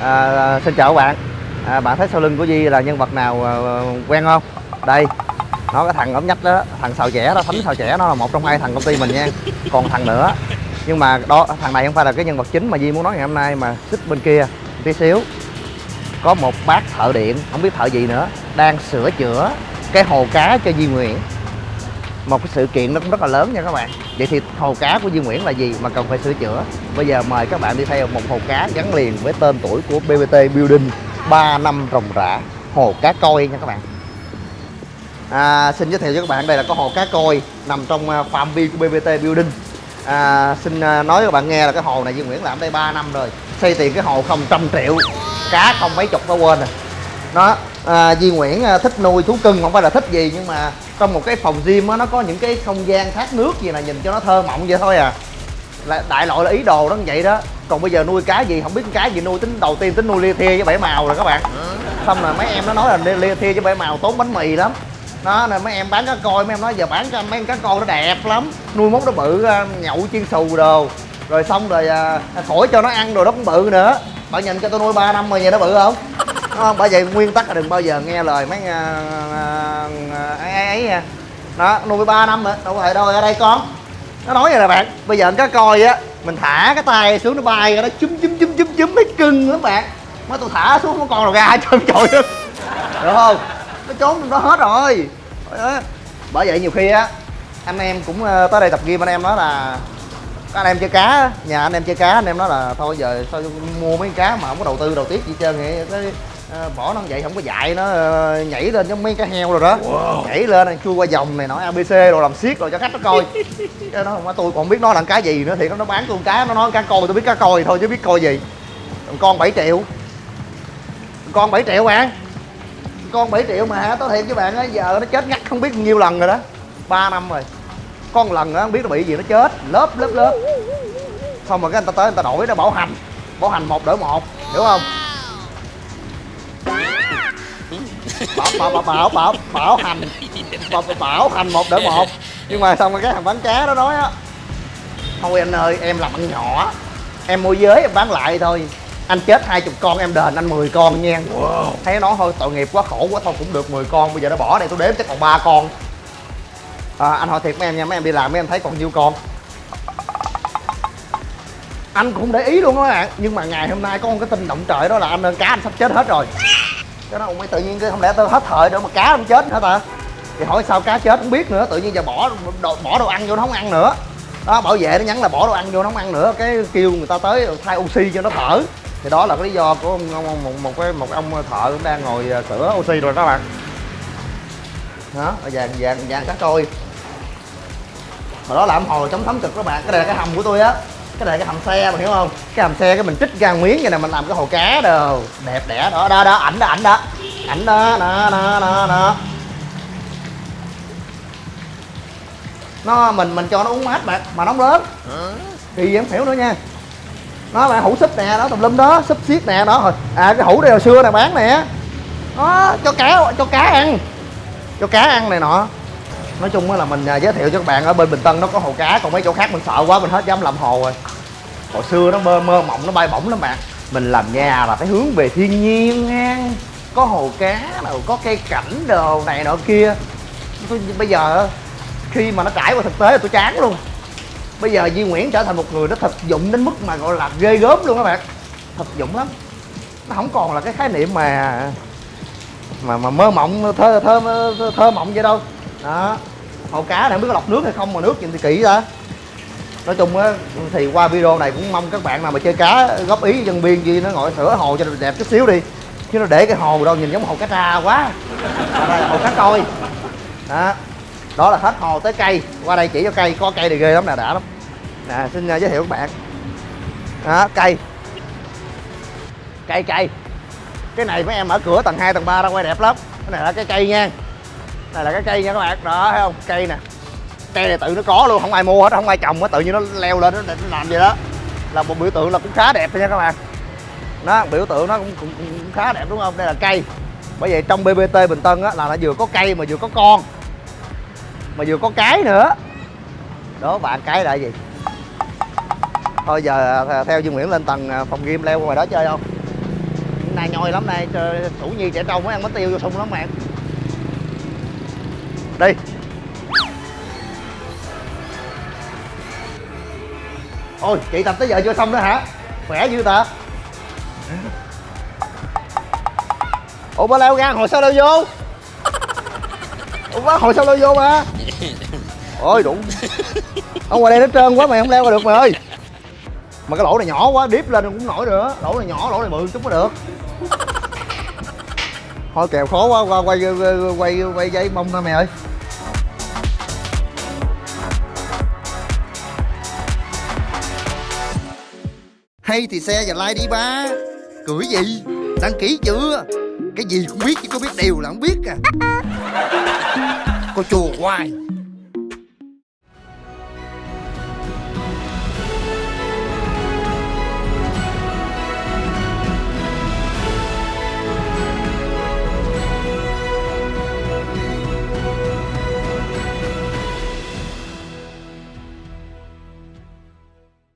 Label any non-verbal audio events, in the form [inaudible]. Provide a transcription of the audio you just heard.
À, à, xin chào các bạn. À, bạn thấy sau lưng của Di là nhân vật nào à, quen không? Đây nó cái thằng ốm nhách đó thằng xào trẻ đó thánh xào trẻ nó là một trong hai thằng công ty mình nha. Còn thằng nữa nhưng mà đó thằng này không phải là cái nhân vật chính mà Di muốn nói ngày hôm nay mà xích bên kia tí xíu. Có một bác thợ điện không biết thợ gì nữa đang sửa chữa cái hồ cá cho Di Nguyễn một cái sự kiện nó cũng rất là lớn nha các bạn. Vậy thì hồ cá của Duy Nguyễn là gì mà cần phải sửa chữa? Bây giờ mời các bạn đi theo một hồ cá gắn liền với tên tuổi của BBT Building 3 năm rồng rã hồ cá coi nha các bạn. À, xin giới thiệu cho các bạn đây là có hồ cá coi nằm trong à, phạm vi của BBT Building. À, xin à, nói cho các bạn nghe là cái hồ này Duy Nguyễn làm đây 3 năm rồi xây tiền cái hồ không trăm triệu cá không mấy chục nó quên rồi nó à, Duy Nguyễn thích nuôi thú cưng không phải là thích gì nhưng mà trong một cái phòng gym á nó có những cái không gian thác nước gì là nhìn cho nó thơ mộng vậy thôi à. Là đại loại là ý đồ đó như vậy đó. Còn bây giờ nuôi cá gì không biết cá gì nuôi tính đầu tiên tính nuôi lia thia với bảy màu rồi các bạn. Xong là mấy em nó nói là lia- thia với bảy màu tốn bánh mì lắm. Đó nên mấy em bán cá coi mấy em nói giờ bán cho mấy em cá coi nó đẹp lắm. Nuôi mốt nó bự ờ, nhậu chiên xù đồ. Rồi xong rồi ờ, à, khỏi cho nó ăn rồi nó cũng bự nữa. Bạn nhìn cho tôi nuôi 3 năm rồi vậy nó bự không? Đúng không? Bởi vậy nguyên tắc là đừng bao giờ nghe lời mấy à, à, à, ấy ấy nha. Đó, nuôi ba năm rồi, đâu phải đâu, ở đây con. Nó nói vậy nè bạn, bây giờ cá coi á, mình thả cái tay xuống nó bay ra nó chúm chúm chúm chúm chúm mấy cưng lắm bạn. Mới tôi thả xuống nó con nào ra [laughs] trơn trội được không? Nó trốn trong đó hết rồi. Bởi vậy nhiều khi á, anh em cũng ờ, tới đây tập gym, anh em nói là anh em chơi cá nhà anh em chơi cá anh em nói là thôi giờ sao mua mấy cá mà không có đầu tư đầu tiết gì hết trơn vậy? Cái ờ, bỏ nó vậy không có dạy nó ờ, nhảy lên giống mấy cá heo rồi đó. Nhảy lên này chui qua vòng này nọ abc rồi làm xiết rồi cho khách nó coi. [laughs] Cái nó không tôi còn biết nó là cá gì nữa thì nó bán tôi cá nó nói cá coi tôi biết cá coi thôi chứ biết coi gì. Con 7 triệu. Con 7 triệu bạn con 7 triệu mà hả? Tôi thiệt với bạn á giờ nó chết ngắt không biết bao nhiêu lần rồi đó. 3 năm rồi con lần á không biết nó bị gì nó chết. Lớp lớp lớp. Xong rồi cái người ta tới người ta đổi nó bảo hành. Bảo hành một đổi một hiểu không? Bảo bảo bảo bảo bảo, bảo hành. Bảo, bảo hành một đổi một. Nhưng mà xong rồi cái thằng bán cá đó nói á thôi anh ơi em làm ăn nhỏ. Em môi giới em bán lại thôi. Anh chết hai chục con em đền anh 10 con nha. Thấy nó thôi tội nghiệp quá khổ quá thôi cũng được 10 con. Bây giờ nó bỏ đây tôi đếm chắc còn ba con à, anh hỏi thiệt mấy em nha mấy em đi làm mấy em thấy còn nhiêu con. Anh cũng để ý luôn đó các bạn nhưng mà ngày hôm nay có một cái tin động trời đó là anh ơn cá anh sắp chết hết rồi. Cái đó mới tự nhiên cái không lẽ tôi hết thời để mà cá không chết hả ta? Thì hỏi sao cá chết không biết nữa tự nhiên giờ bỏ đồ, bỏ đồ ăn vô nó không ăn nữa. Đó bảo vệ nó nhắn là bỏ đồ ăn vô nó không ăn nữa cái kêu người ta tới thay oxy cho nó thở. Thì đó là cái lý do của ông, ông, một, một cái một ông thợ cũng đang ngồi à, sửa oxy rồi đó bạn. Đó vàng vàng vàng cá coi hồi đó làm hồi chống thấm cực các bạn. Cái này là cái hầm của tôi á. Cái này là cái hầm xe mà hiểu không? Cái hầm xe cái mình trích ra miếng vậy nè, mình làm cái hồ cá đồ. Đẹp đẽ đó đó đó, ảnh đó ảnh đó. Ảnh đó đó đó đó đó. Nó, mình mình cho nó uống mát bạn, mà nóng lớn. Thì em hiểu nữa nha. Nó là hũ súp nè, đó, tùm lum đó súp xiết nè, đó. Rồi à cái hũ đây hồi xưa nè, bán nè. Đó, cho cá cho cá ăn. Cho cá ăn này nọ nói chung là mình à, giới thiệu cho các bạn ở bên bình tân nó có hồ cá còn mấy chỗ khác mình sợ quá mình hết dám làm hồ rồi. Hồi xưa nó mơ mơ mộng nó bay bổng lắm bạn. Mình làm nhà là phải hướng về thiên nhiên nha. Có hồ cá nào có cây cảnh đồ này nọ kia. Tôi, bây giờ khi mà nó trải qua thực tế là tôi chán luôn. Bây giờ Duy Nguyễn trở thành một người nó thực dụng đến mức mà gọi là ghê gớm luôn các bạn. Thực dụng lắm. Nó không còn là cái khái niệm mà mà mà mơ mộng thơ thơ thơ, thơ mộng vậy đâu đó. Hồ cá này không biết có lọc nước hay không mà nước nhìn thì kỹ đó nói chung á thì qua video này cũng mong các bạn nào mà chơi cá góp ý dân biên gì nó ngồi sửa hồ cho đẹp chút xíu đi. Chứ nó để cái hồ đâu nhìn giống hồ cá tra quá. Đây là hồ cá coi. Đó. Đó là hết hồ tới cây. Qua đây chỉ cho cây có cây thì ghê lắm nè đã lắm. Nè xin à, giới thiệu các bạn. Đó cây. Cây cây. Cái này mấy em ở cửa tầng 2, tầng 3 ra quay đẹp lắm. Cái này là cái cây nha này là cái cây nha các bạn. Đó thấy không? Cây nè. Cây này tự nó có luôn không ai mua hết không ai trồng hết tự nhiên nó leo lên nó, nó làm gì đó. Là một biểu tượng là cũng khá đẹp nha các bạn. Nó biểu tượng nó cũng, cũng, cũng khá đẹp đúng không? Đây là cây. Bởi vậy trong bbt bình tân á là nó vừa có cây mà vừa có con. Mà vừa có cái nữa. Đó bạn cái là gì? Thôi giờ theo Dương Nguyễn lên tầng à, phòng game leo qua ngoài đó chơi không? Nay nhoi lắm nay Trời, thủ nhi trẻ trâu mới ăn bánh tiêu vô sung lắm bạn đây. ôi chị tập tới giờ chưa xong nữa hả khỏe dữ ta ủa ba leo ra hồi sao leo vô ủa ba hồi sao leo vô mà ôi đủ ở ngoài đây nó trơn quá mày không leo qua được mày ơi mà cái lỗ này nhỏ quá điếp lên cũng nổi nữa lỗ này nhỏ lỗ này bự chút mới được thôi kèo khó quá qua quay quay quay, quay dây mông thôi mày ơi hay thì xe và like đi, ba. Cười gì? Đăng ký chưa? Cái gì cũng biết chứ có biết đều là không biết à. Cô chùa hoài.